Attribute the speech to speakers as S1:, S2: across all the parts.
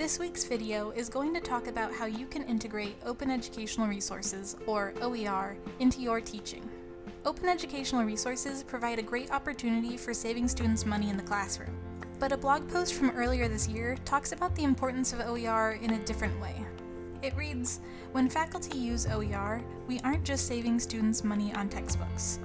S1: This week's video is going to talk about how you can integrate Open Educational Resources, or OER, into your teaching. Open Educational Resources provide a great opportunity for saving students money in the classroom. But a blog post from earlier this year talks about the importance of OER in a different way. It reads, When faculty use OER, we aren't just saving students money on textbooks.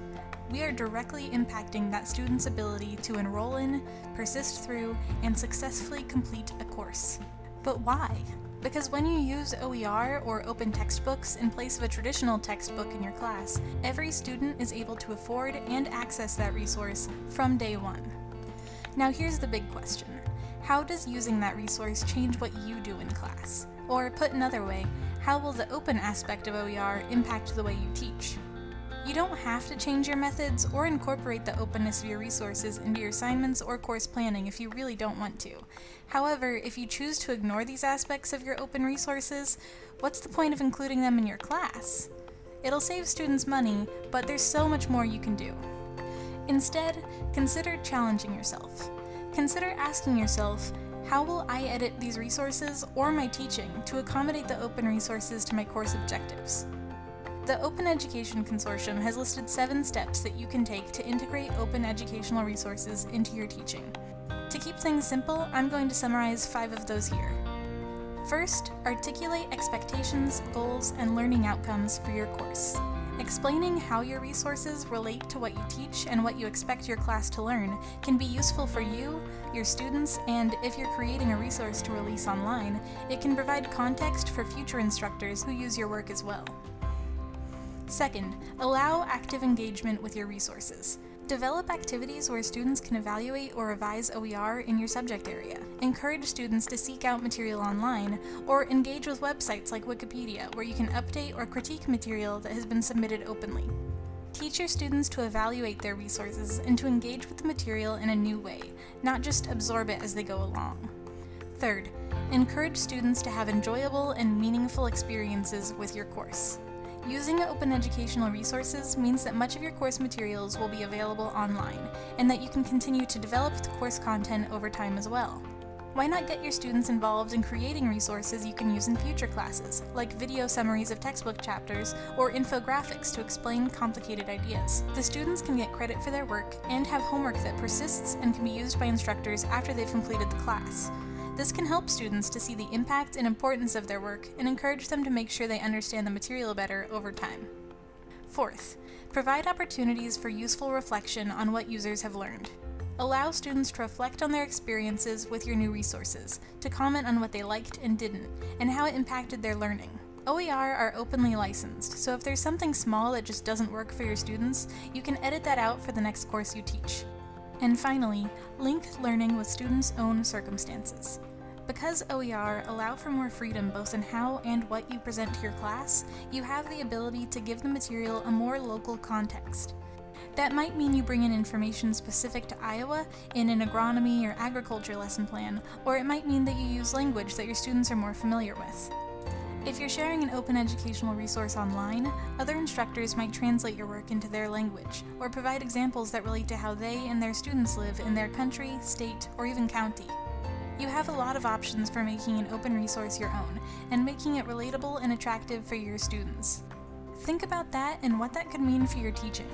S1: We are directly impacting that student's ability to enroll in, persist through, and successfully complete a course. But why? Because when you use OER or open textbooks in place of a traditional textbook in your class, every student is able to afford and access that resource from day one. Now here's the big question. How does using that resource change what you do in class? Or put another way, how will the open aspect of OER impact the way you teach? You don't have to change your methods or incorporate the openness of your resources into your assignments or course planning if you really don't want to. However, if you choose to ignore these aspects of your open resources, what's the point of including them in your class? It'll save students money, but there's so much more you can do. Instead, consider challenging yourself. Consider asking yourself, how will I edit these resources or my teaching to accommodate the open resources to my course objectives? The Open Education Consortium has listed seven steps that you can take to integrate open educational resources into your teaching. To keep things simple, I'm going to summarize five of those here. First, articulate expectations, goals, and learning outcomes for your course. Explaining how your resources relate to what you teach and what you expect your class to learn can be useful for you, your students, and if you're creating a resource to release online, it can provide context for future instructors who use your work as well. Second, allow active engagement with your resources. Develop activities where students can evaluate or revise OER in your subject area. Encourage students to seek out material online, or engage with websites like Wikipedia, where you can update or critique material that has been submitted openly. Teach your students to evaluate their resources and to engage with the material in a new way, not just absorb it as they go along. Third, encourage students to have enjoyable and meaningful experiences with your course. Using open educational resources means that much of your course materials will be available online, and that you can continue to develop the course content over time as well. Why not get your students involved in creating resources you can use in future classes, like video summaries of textbook chapters or infographics to explain complicated ideas? The students can get credit for their work and have homework that persists and can be used by instructors after they've completed the class. This can help students to see the impact and importance of their work and encourage them to make sure they understand the material better over time. Fourth, provide opportunities for useful reflection on what users have learned. Allow students to reflect on their experiences with your new resources, to comment on what they liked and didn't, and how it impacted their learning. OER are openly licensed, so if there's something small that just doesn't work for your students, you can edit that out for the next course you teach. And finally, link learning with students' own circumstances. Because OER allow for more freedom both in how and what you present to your class, you have the ability to give the material a more local context. That might mean you bring in information specific to Iowa in an agronomy or agriculture lesson plan, or it might mean that you use language that your students are more familiar with. If you're sharing an open educational resource online, other instructors might translate your work into their language, or provide examples that relate to how they and their students live in their country, state, or even county. You have a lot of options for making an open resource your own, and making it relatable and attractive for your students. Think about that and what that could mean for your teaching.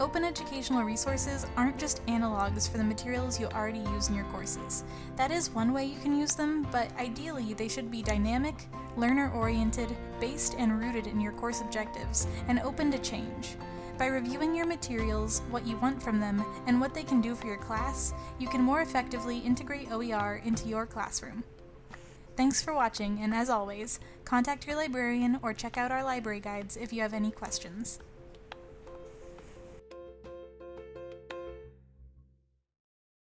S1: Open educational resources aren't just analogs for the materials you already use in your courses. That is one way you can use them, but ideally they should be dynamic, learner-oriented, based and rooted in your course objectives, and open to change. By reviewing your materials, what you want from them, and what they can do for your class, you can more effectively integrate OER into your classroom. Thanks for watching, and as always, contact your librarian or check out our library guides if you have any questions.